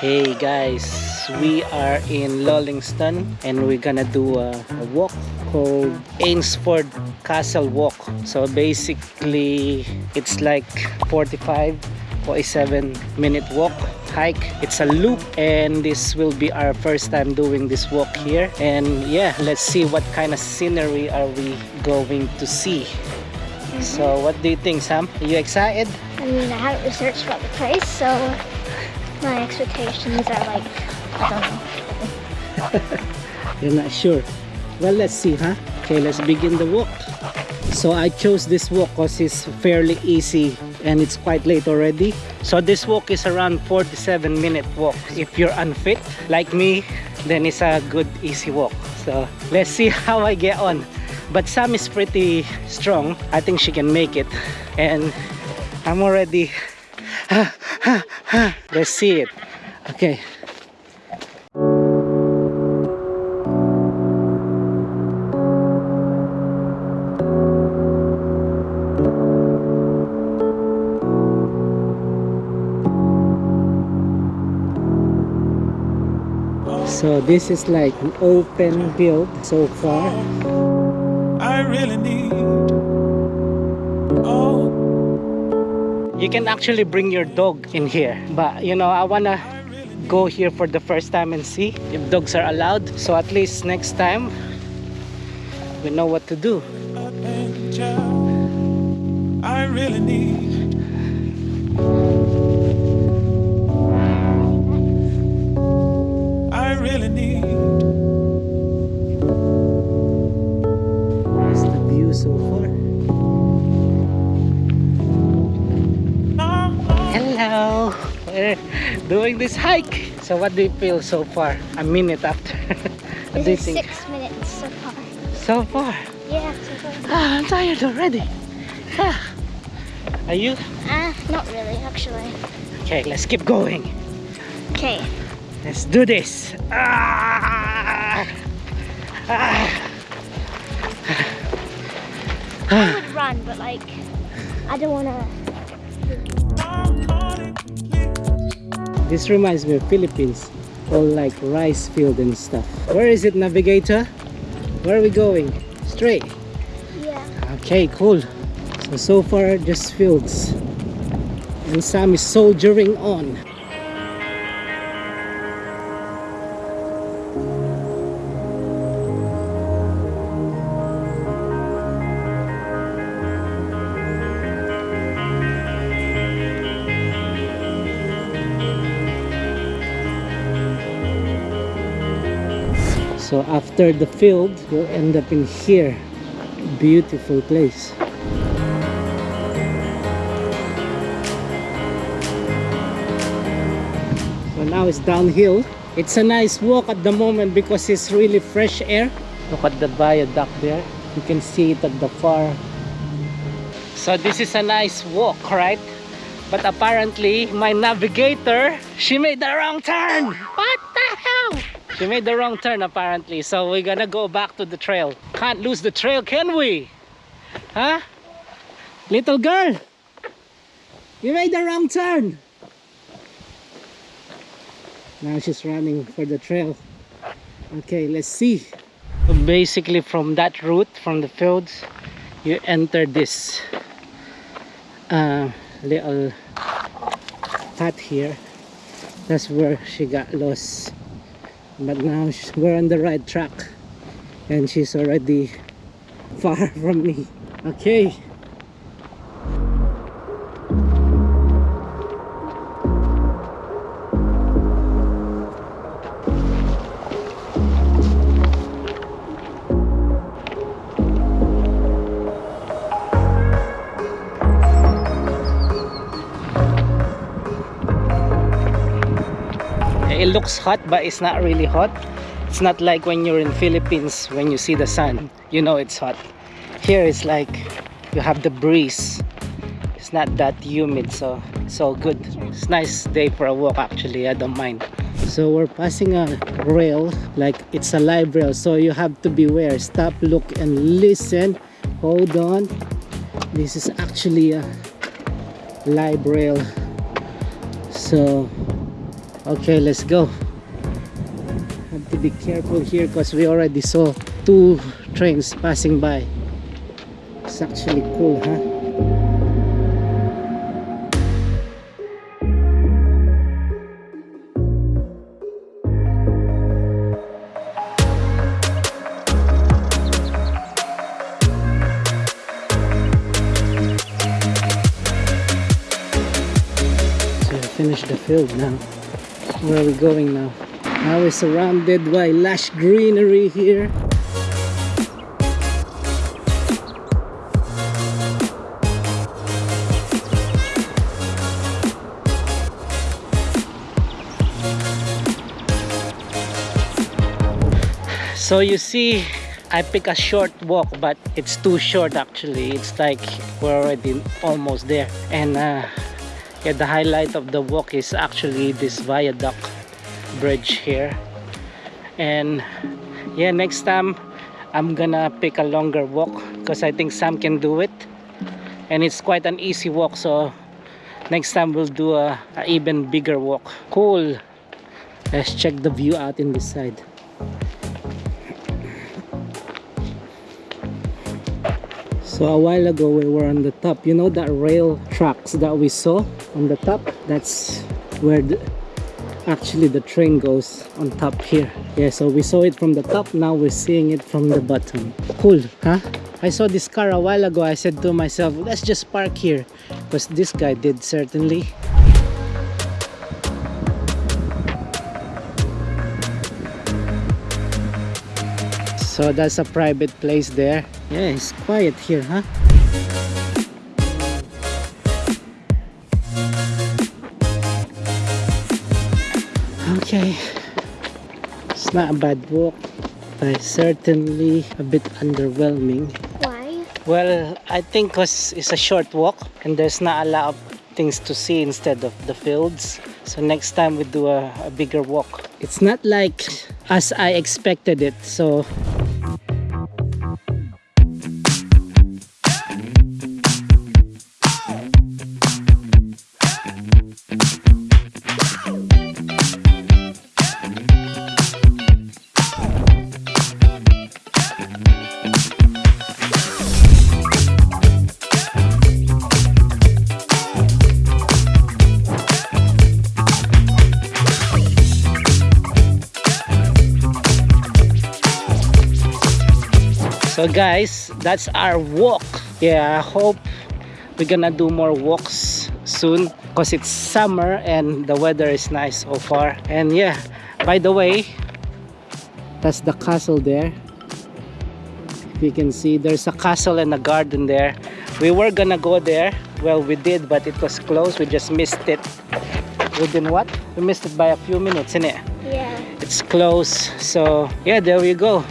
Hey guys, we are in Lullingstone and we're gonna do a, a walk called Eynsford Castle Walk. So basically, it's like 45 47 minute walk hike. It's a loop and this will be our first time doing this walk here. And yeah let's see what kind of scenery are we going to see. So mm-hmm. what do you think sam? Are you excited? I mean, I haven't researched about the place, so my expectations are like, I don't know. You're not sure. Well, let's see, huh? Okay, let's begin the walk. So I chose this walk because it's fairly easy and it's quite late already. So this walk is around 47 minute walk. If you're unfit like me, then it's a good easy walk. So let's see how I get on. But Sam is pretty strong. I think she can make it. And I'm already... let's see it. Okay. So this is like an open build so far. I really need. You can actually bring your dog in here. But you know, I wanna go here for the first time and see if dogs are allowed. So at least next time we know what to do. I really need. I really need. Doing this hike. So what do you feel so far? A minute after. what do you This is think? six minutes so far. So far. Yeah, so far. Ah, I'm tired already. Ah. Are you? Ah, not really, actually. Okay, let's keep going. Okay. Let's do this. Ah! Ah! I would run, but like, I don't wanna. This reminds me of Philippines. All like rice field and stuff. Where is it, navigator? Where are we going? Straight. Yeah. Okay, cool. So, so far just fields. And Sam is soldiering on. So after the field, you'll end up in here. Beautiful place. So now it's downhill. It's a nice walk at the moment because it's really fresh air. Look at the viaduct there. You can see it at the far. So this is a nice walk, right? But apparently my navigator, she made the wrong turn. What She made the wrong turn apparently. So we're gonna go back to the trail. Can't lose the trail, can we? Huh? Little girl, you made the wrong turn. Now she's running for the trail. Okay, let's see. So basically from that route, from the fields, you enter this uh, little path here. That's where she got lost. But now we're on the right track. And she's already far from me. Okay. Looks hot but it's not really hot. It's not like when you're in Philippines when you see the sun you know it's hot. Here it's like you have the breeze. It's not that humid so all good. It's nice day for a walk actually I don't mind. So we're passing a rail like it's a live rail so you have to beware. Stop look and listen. Hold on. This is actually a live rail. So Okay, let's go. Have to be careful here because we already saw two trains passing by. It's actually cool, huh? Finished the field now. Where are we going now? Now we're surrounded by lush greenery here. So you see, I pick a short walk, but it's too short actually. It's like we're already almost there. And uh, yeah, the highlight of the walk is actually this viaduct bridge here. And yeah, next time I'm gonna pick a longer walk because I think Sam can do it. And it's quite an easy walk, so next time we'll do a, a even bigger walk. Cool. Let's check the view out in this side. So a while ago we were on the top. You know that rail tracks that we saw on the top? That's where the, actually the train goes on top here. Yeah, so we saw it from the top. Now we're seeing it from the bottom. Cool, huh? I saw this car a while ago. I said to myself, let's just park here. Because this guy did certainly. So that's a private place there. Yeah, it's quiet here, huh? Okay. It's not a bad walk, but certainly a bit underwhelming. Why? Well, I think cause it's a short walk and there's not a lot of things to see instead of the fields. So next time we do a, a bigger walk. It's not like as I expected it. So So guys, that's our walk. Yeah, I hope we're gonna do more walks soon because it's summer and the weather is nice so far. And yeah, by the way, that's the castle there. If you can see, there's a castle and a garden there. We were gonna go there. Well, we did, but it was closed. We just missed it. Within what? We missed it by a few minutes, innit? Yeah. it's close so yeah there we go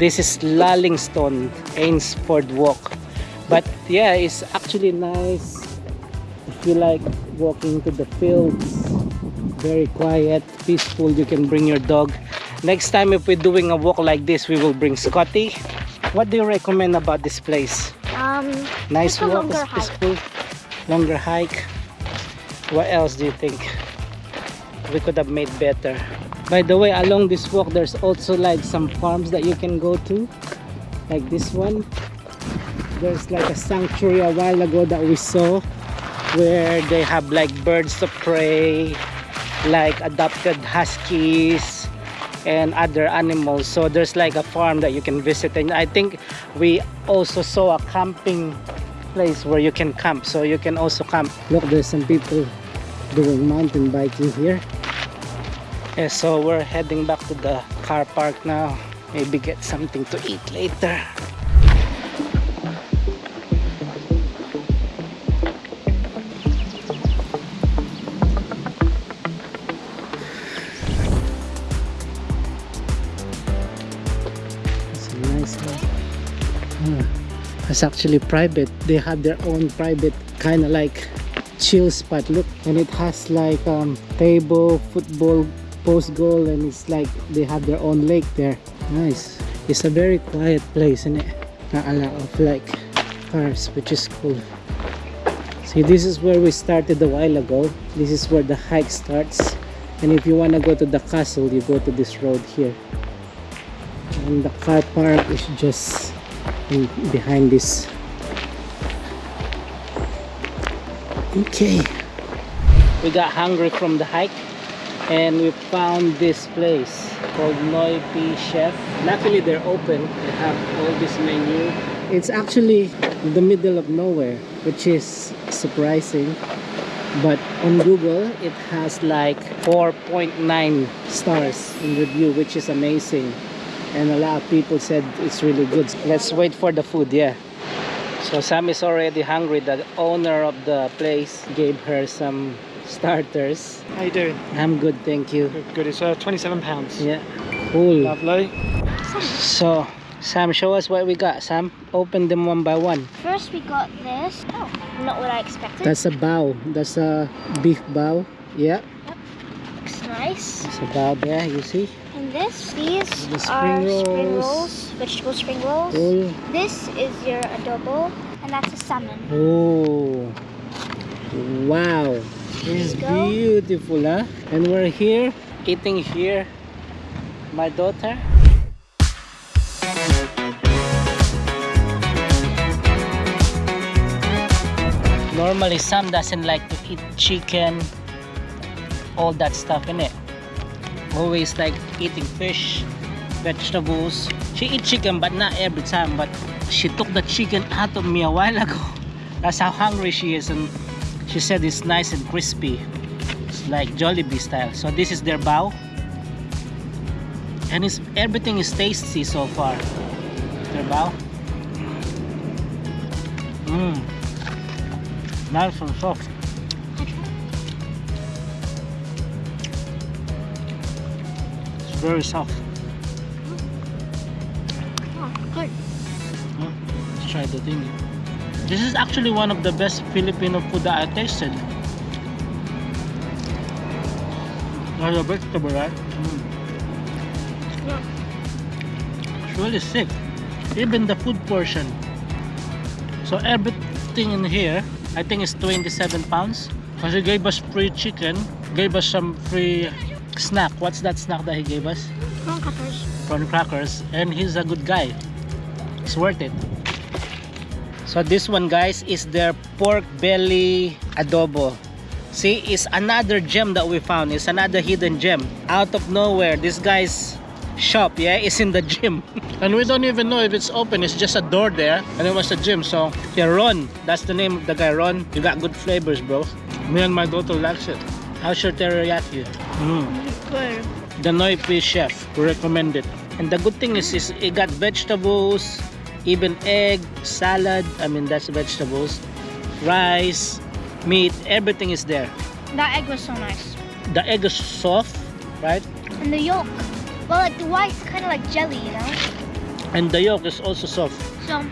this is Lullingstone Eynsford Walk. But yeah it's actually nice. If you like walking to the fields very quiet peaceful you can bring your dog. Next time if we're doing a walk like this we will bring Scotty. What do you recommend about this place? Um. nice walk longer it's hike. peaceful longer hike. What else do you think? We could have made better by the way along this walk there's also like some farms that you can go to. Like this one. There's like a sanctuary a while ago that we saw where they have like birds of prey like adopted huskies and other animals. So there's like a farm that you can visit. And i think we also saw a camping place where you can camp. So you can also camp. Look there's some people doing mountain biking here so we're heading back to the car park now maybe get something to eat later It's a nice house. It's actually private. They have their own private kind of like chill spot. Look, and it has like um table, football, post goal, and it's like they have their own lake there. Nice. It's a very quiet place, isn't it? Not a lot of like cars, which is cool. See, this is where we started a while ago. This is where the hike starts. And if you want to go to the castle, you go to this road here. And the car park is just in, behind this. Okay. We got hungry from the hike and we found this place called Noipi Chef. Luckily they're open. They have all this menu. It's actually the middle of nowhere, which is surprising. But on Google, it has like 4.9 stars in review, which is amazing. And a lot of people said it's really good. Let's wait for the food, yeah. So Sam is already hungry. The owner of the place gave her some starters. How you doing? I'm good, thank you. Good, good. It's uh, 27 pounds. Yeah, cool. Lovely. So, Sam, show us what we got. Sam, open them one by one. First we got this. Oh, not what I expected. That's a bao. That's a beef bao. Yeah, looks nice. it's a bao there, you see? And this, these The are spring spring rolls. rolls, vegetable spring rolls. Cool. This is your adobo, and that's a salmon. Oh, wow. Go. beautiful, huh? And we're here, eating here. My daughter. Normally, Sam doesn't like to eat chicken, all that stuff in it. Always like eating fish, vegetables. She eat chicken, but not every time. But she took the chicken out of me a while ago. That's how hungry she is, and she said it's nice and crispy. It's like Jollibee style. So this is their bao, and it's everything is tasty so far. Their bao. Mmm. Nice and soft. It's very soft. Mm. Oh, good. Mm. Let's try the thing. This is actually one of the best Filipino food that I tasted. Like a vegetable, right? Mm. It's really sick. Even the food portion. So everything in here, I think is 27 pounds. Because he gave us free chicken, gave us some free snack. What's that snack that he gave us? Prawn crackers. prawn crackers and he's a good guy it's worth it so this one guys is their pork belly adobo. See it's another gem that we found. It's another hidden gem. Out of nowhere this guy's shop yeah is in the gym. And we don't even know if it's open. It's just a door there and it was a gym. So yeah ron. That's the name of the guy ron. You got good flavors bro. Me and my daughter likes it. How's your teriyaki? Mm. The Noipi chef. Recommend it. And the good thing is, is it got vegetables even egg salad i mean that's vegetables rice meat everything is there That egg was so nice. the egg is soft right And the yolk. Well, like the white's kind of like jelly, you know? and the yolk is also soft So,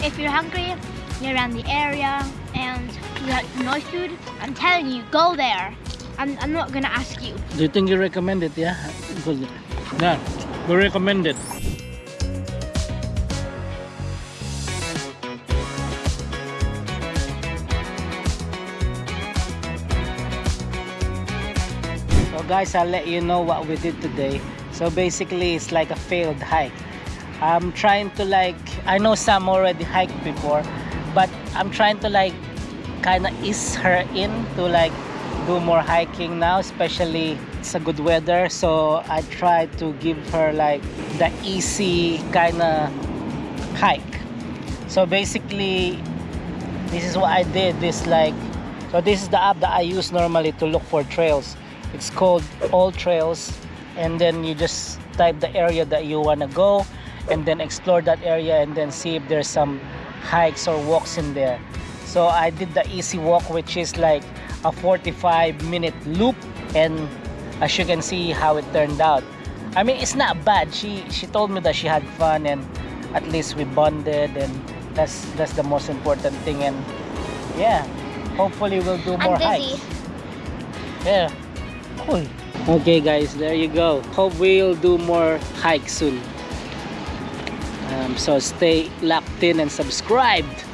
if you're hungry, you're around the area, and you like Pinoy food, I'm telling you, go there. I'm, I'm not gonna ask you. do you think you recommend it yeah good yeah we recommend it guys, I'll let you know what we did today. So basically, it's like a failed hike. I'm trying to like, I know some already hiked before, but I'm trying to like kind of ease her in to like do more hiking now, especially it's a good weather. So I try to give her like the easy kind of hike. So basically, this is what I did. This like, so this is the app that I use normally to look for trails. It's called AllTrails, and then you just type the area that you wanna go, and then explore that area, and then see if there's some hikes or walks in there. So I did the easy walk, which is like a 45 minute loop, and as you can see how it turned out. I mean, it's not bad. She she told me that she had fun, and at least we bonded, and that's that's the most important thing. And yeah, hopefully we'll do more hikes. Yeah. Cool. Okay guys, there you go. Hope we'll do more hikes soon. Um, so stay locked in and subscribed.